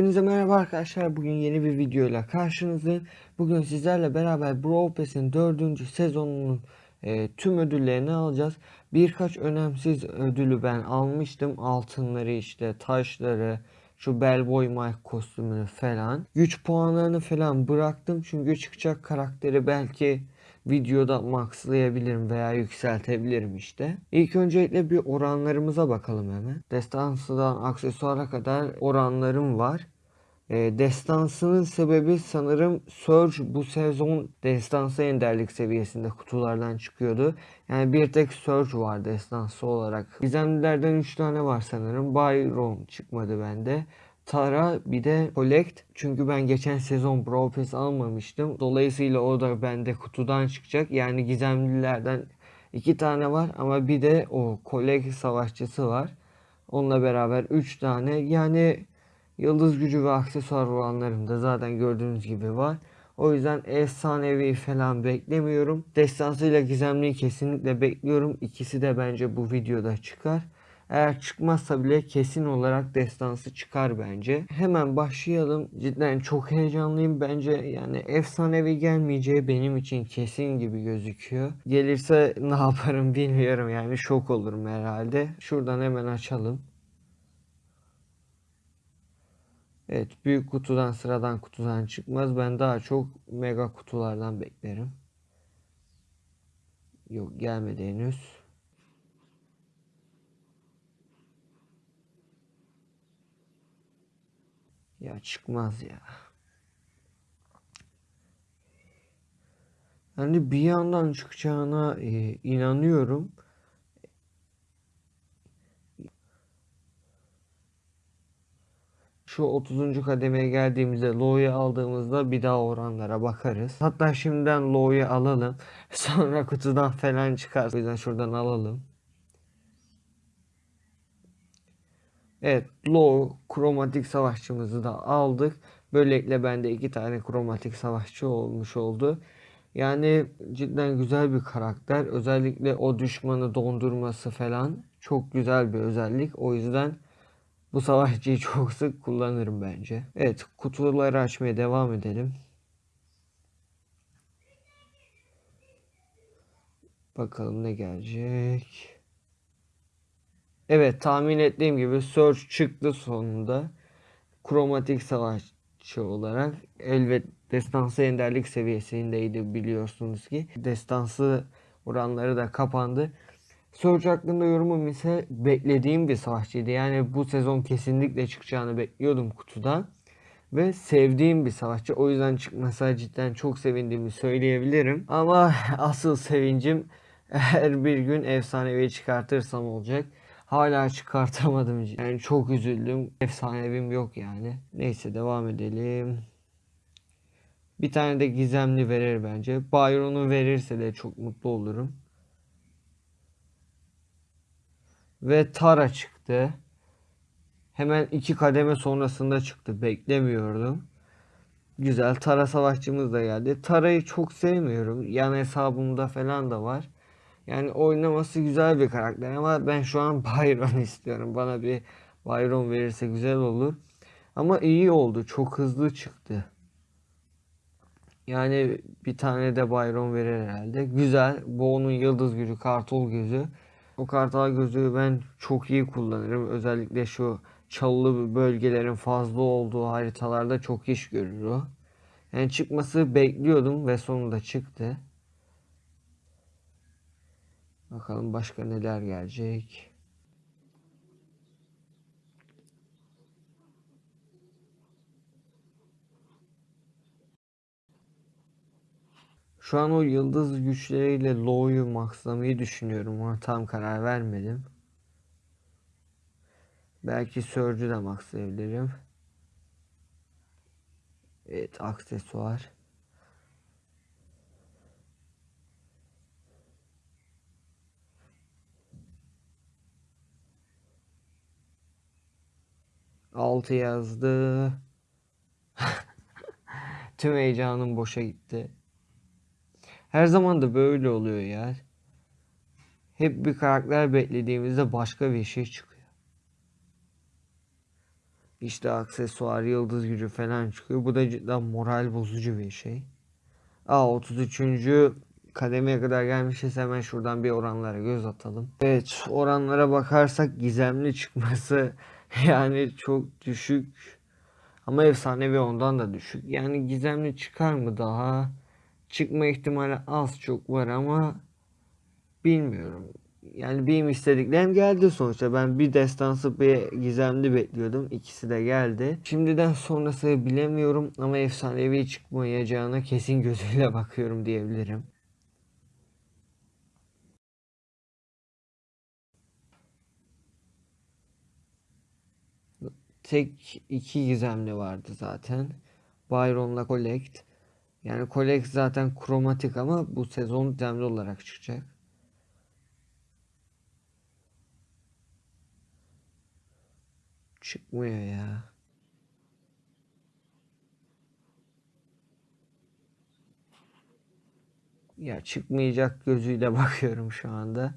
Hepinize merhaba arkadaşlar. Bugün yeni bir videoyla karşınızdayım. Bugün sizlerle beraber Brawl Pass'in 4. sezonunun e, tüm ödüllerini alacağız. Birkaç önemsiz ödülü ben almıştım. Altınları işte, taşları, şu Bellboy Mike kostümünü falan. Güç puanlarını falan bıraktım. Çünkü çıkacak karakteri belki videoda maxlayabilirim veya yükseltebilirim işte. İlk öncelikle bir oranlarımıza bakalım hemen. Destansıdan aksesuara kadar oranlarım var. E, destansının sebebi sanırım Surge bu sezon destansı enderlik seviyesinde kutulardan çıkıyordu. Yani bir tek Surge var destansı olarak. Gizemlilerden 3 tane var sanırım. Byron çıkmadı bende. Tara bir de Collect. Çünkü ben geçen sezon Brawl Pass almamıştım. Dolayısıyla o da bende kutudan çıkacak. Yani gizemlilerden iki tane var ama bir de o Collect savaşçısı var. Onunla beraber 3 tane. Yani yıldız gücü ve aksesuar olanlarım da zaten gördüğünüz gibi var. O yüzden efsanevi falan beklemiyorum. Destansıyla gizemliyi kesinlikle bekliyorum. İkisi de bence bu videoda çıkar. Eğer çıkmazsa bile kesin olarak destansı çıkar bence. Hemen başlayalım. Cidden çok heyecanlıyım. Bence yani efsanevi gelmeyeceği benim için kesin gibi gözüküyor. Gelirse ne yaparım bilmiyorum yani şok olurum herhalde. Şuradan hemen açalım. Evet büyük kutudan sıradan kutudan çıkmaz. Ben daha çok mega kutulardan beklerim. Yok gelmedi henüz. Ya çıkmaz ya. Yani bir yandan çıkacağına e, inanıyorum. Şu 30. kademeye geldiğimizde Low'yu aldığımızda bir daha oranlara bakarız. Hatta şimdiden Low'yu alalım. Sonra kutudan falan çıkar. O yüzden şuradan alalım. Evet, Low kromatik savaşçımızı da aldık. Böylelikle bende iki tane kromatik savaşçı olmuş oldu. Yani cidden güzel bir karakter. Özellikle o düşmanı dondurması falan çok güzel bir özellik. O yüzden bu savaşçıyı çok sık kullanırım bence. Evet, kutuları açmaya devam edelim. Bakalım ne gelecek. Evet tahmin ettiğim gibi Surge çıktı sonunda. Kromatik savaşçı olarak elbet destansı enderlik seviyesindeydi biliyorsunuz ki. Destansı oranları da kapandı. Surge hakkında yorumum ise beklediğim bir savaşçıydı. Yani bu sezon kesinlikle çıkacağını bekliyordum kutudan. Ve sevdiğim bir savaşçı. O yüzden çıkmasa cidden çok sevindiğimi söyleyebilirim. Ama asıl sevincim eğer bir gün efsanevi çıkartırsam olacak. Hala çıkartamadım. Yani çok üzüldüm. Efsanevim yok yani. Neyse devam edelim. Bir tane de gizemli verir bence. Byron'u verirse de çok mutlu olurum. Ve Tara çıktı. Hemen iki kademe sonrasında çıktı. Beklemiyordum. Güzel. Tara savaşçımız da geldi. Tara'yı çok sevmiyorum. Yan hesabımda falan da var. Yani oynaması güzel bir karakter ama ben şu an Byron istiyorum. Bana bir Byron verirse güzel olur. Ama iyi oldu. Çok hızlı çıktı. Yani bir tane de Byron verir herhalde. Güzel. Bu onun yıldız gücü, kartol gözü. O kartal gözü ben çok iyi kullanırım. Özellikle şu çalılı bölgelerin fazla olduğu haritalarda çok iş görür o. Yani çıkması bekliyordum ve sonunda çıktı. Bakalım başka neler gelecek. Şu an o yıldız güçleriyle Low'yu maxlamayı düşünüyorum ama tam karar vermedim. Belki Surge'ü de maxlayabilirim. Evet aksesuar. 6 yazdı. Tüm heyecanım boşa gitti. Her zaman da böyle oluyor ya. Hep bir karakter beklediğimizde başka bir şey çıkıyor. İşte aksesuar, yıldız gücü falan çıkıyor. Bu da cidden moral bozucu bir şey. Aa 33. kademeye kadar gelmişiz. Hemen şuradan bir oranlara göz atalım. Evet oranlara bakarsak gizemli çıkması yani çok düşük. Ama efsanevi ondan da düşük. Yani gizemli çıkar mı daha? Çıkma ihtimali az çok var ama bilmiyorum. Yani benim istediklerim geldi sonuçta. Ben bir destansı bir gizemli bekliyordum. İkisi de geldi. Şimdiden sonrası bilemiyorum ama efsanevi çıkmayacağına kesin gözüyle bakıyorum diyebilirim. Tek iki gizemli vardı zaten. Byron'la Collect. Yani Collect zaten kromatik ama bu sezon gizemli olarak çıkacak. Çıkmıyor ya. Ya çıkmayacak gözüyle bakıyorum şu anda.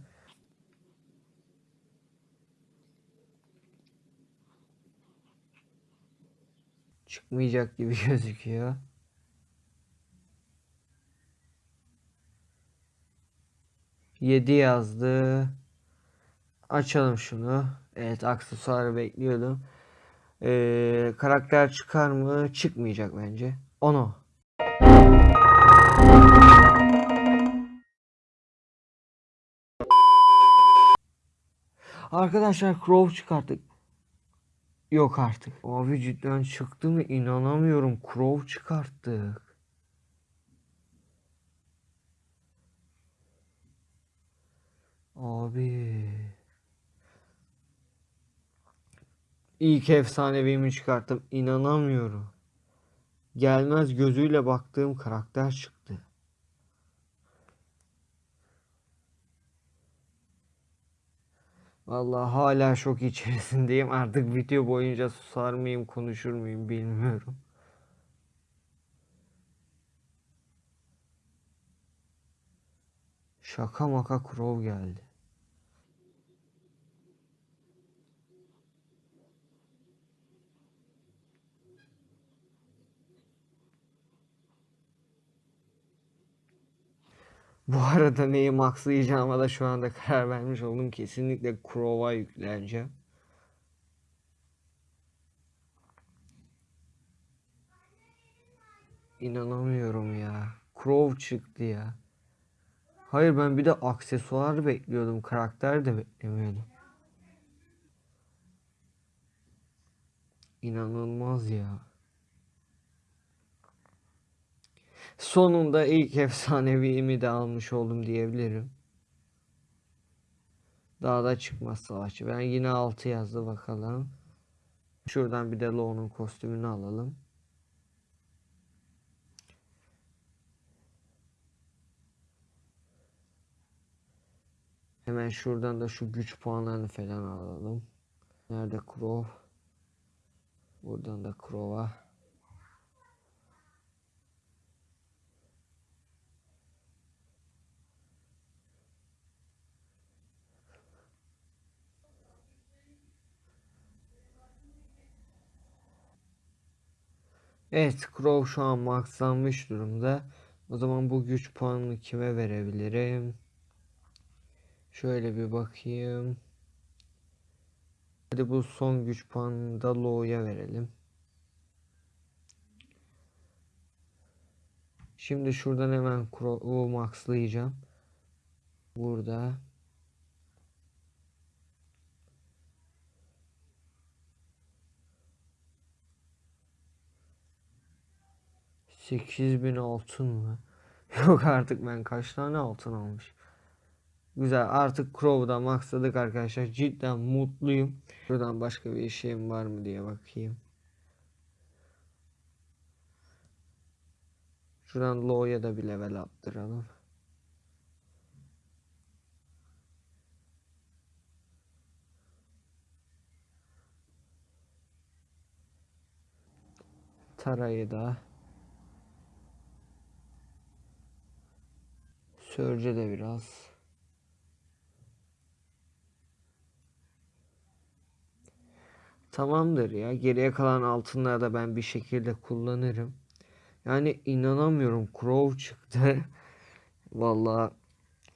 Çıkmayacak gibi gözüküyor. Yedi yazdı. Açalım şunu. Evet aksesuarı bekliyordum. Ee, karakter çıkar mı? Çıkmayacak bence. Ono. Arkadaşlar Crow çıkarttık. Yok artık. Abi cidden çıktı mı? İnanamıyorum. Crow çıkarttık. Abi. İlk efsanevimi çıkarttım. İnanamıyorum. Gelmez gözüyle baktığım karakter çıktı. Vallahi hala şok içerisindeyim. Artık video boyunca susar mıyım, konuşur muyum bilmiyorum. Şaka maka Crow geldi. Bu arada neyi maxlayacağıma da şu anda karar vermiş oldum. Kesinlikle Crow'a yükleneceğim. İnanamıyorum ya. Crow çıktı ya. Hayır ben bir de aksesuar bekliyordum. Karakter de beklemiyordum. İnanılmaz ya. Sonunda ilk efsaneviğimi de almış oldum diyebilirim. Daha da çıkmaz savaşçı. Ben yine 6 yazdı bakalım. Şuradan bir de Low'nun kostümünü alalım. Hemen şuradan da şu güç puanlarını falan alalım. Nerede Crow? Buradan da Crow'a. Evet Crow şu an maxlanmış durumda. O zaman bu güç puanını kime verebilirim? Şöyle bir bakayım. Hadi bu son güç puanını da Low'ya verelim. Şimdi şuradan hemen Crow'u maxlayacağım. Burada. 8000 altın mı? Yok artık ben kaç tane altın almış. Güzel artık Crow'da maxladık arkadaşlar. Cidden mutluyum. Şuradan başka bir şeyim var mı diye bakayım. Şuradan Low'ya da bir level attıralım. Tarayı da Sörce de biraz. Tamamdır ya. Geriye kalan altınları da ben bir şekilde kullanırım. Yani inanamıyorum. Crow çıktı. Vallahi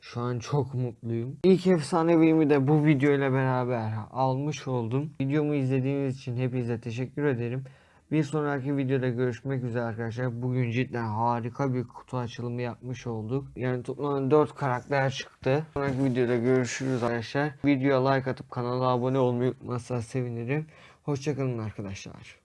şu an çok mutluyum. İlk efsanevimi de bu video ile beraber almış oldum. Videomu izlediğiniz için hepinize teşekkür ederim. Bir sonraki videoda görüşmek üzere arkadaşlar. Bugün cidden harika bir kutu açılımı yapmış olduk. Yani toplam 4 karakter çıktı. Sonraki videoda görüşürüz arkadaşlar. Videoya like atıp kanala abone olmayı unutmazsanız sevinirim. Hoşçakalın arkadaşlar.